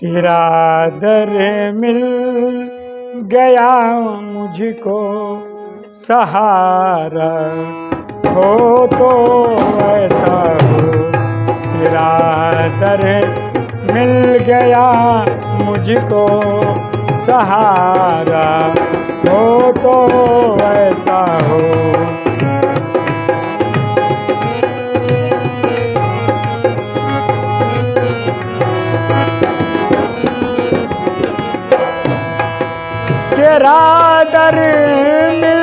तेरा दर मिल गया मुझको सहारा। हो तो ऐसा हो, तेरा दर मिल गया मुझको सहारा। हो तो तेरा दर मिल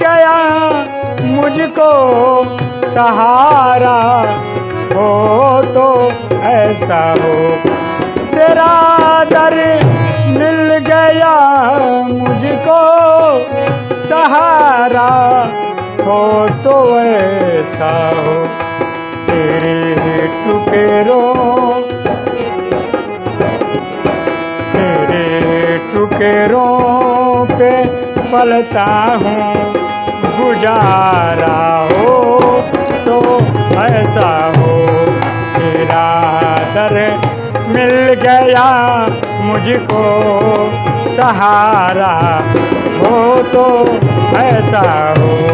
गया मुझको सहारा। हो तो ऐसा हो। तेरा दर मिल गया मुझको सहारा। हो तो ऐसा हो। तेरे टुकेरों तेरे टुकेरों पलता हूँ, गुजारा हो तो ऐसा हो। तेरा दर मिल गया मुझको, सहारा हो तो ऐसा हो।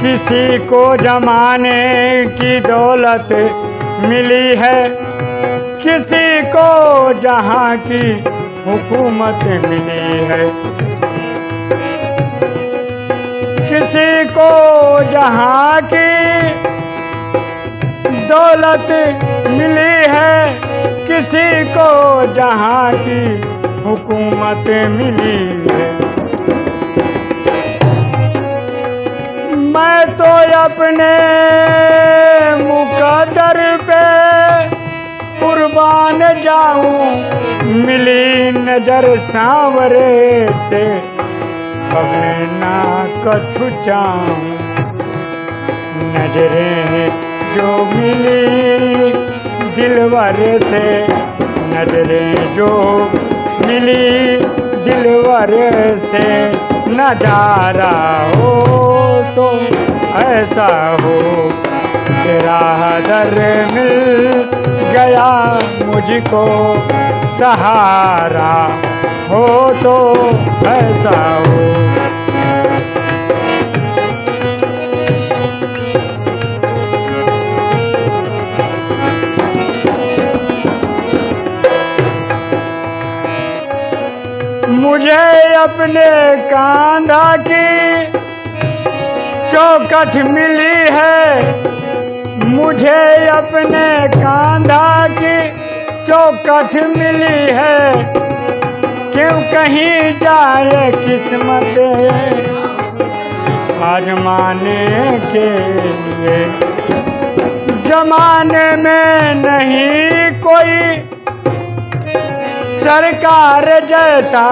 किसी को जमाने की दौलत मिली है। किसी को जहाँ की हुकूमत मिली है। किसी को जहाँ की दौलत मिली है। किसी को जहाँ की हुकूमत मिली है। मैं तो अपने मुकदर पे कुर्बान जाऊँ। मिली नज़र सांवरे से, अपने ना कछु चाहूँ नज़रें जो मिली दिलवर से, नज़रें जो मिली दिलवर से। नज़ारा हो तो ऐसा हो। तेरा दर मिल गया मुझको सहारा। हो तो ऐसा हो। मुझे अपने कांधा की चौकट मिली है। मुझे अपने कांधा की चौकट मिली है। क्यों कहीं जाए किस्मत? आजमाने के लिए। जमाने में नहीं कोई सरकार जैसा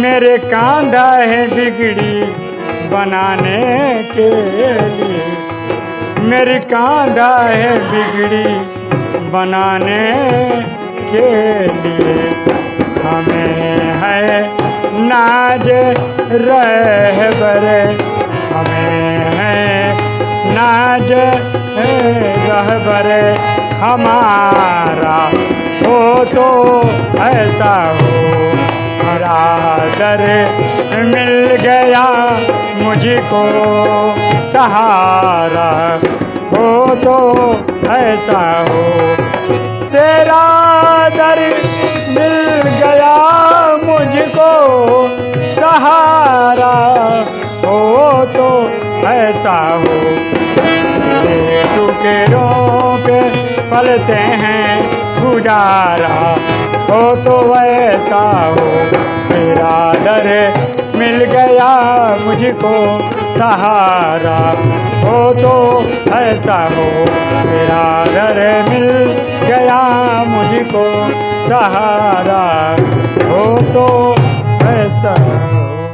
मेरे कांधा है बिगड़ी बनाने के लिए। मेरी कांधा है बिगड़ी बनाने के लिए। हमें है नाज रह बरे हमें है नाज रह बरे हमारा हो तो ऐसा हो। मेरा दर मिल गया मुझको। सहारा हो तो ऐसा हो। तेरा दर मिल हो टुकड़ों पे पलते हैं, गुजारा हो तो वैसा हो। मेरा डर मिल गया मुझको, सहारा हो तो ऐसा हो। मेरा डर मिल गया मुझको, सहारा हो तो